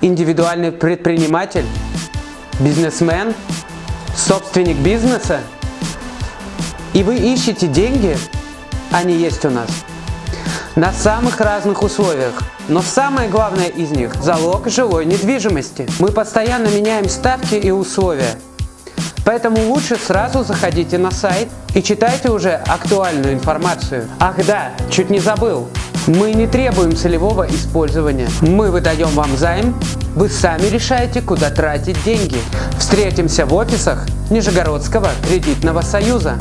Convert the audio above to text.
индивидуальный предприниматель, бизнесмен, собственник бизнеса, и вы ищете деньги, они есть у нас, на самых разных условиях. Но самое главное из них – залог жилой недвижимости. Мы постоянно меняем ставки и условия. Поэтому лучше сразу заходите на сайт и читайте уже актуальную информацию. Ах да, чуть не забыл. Мы не требуем целевого использования. Мы выдаем вам займ, вы сами решаете, куда тратить деньги. Встретимся в офисах Нижегородского кредитного союза.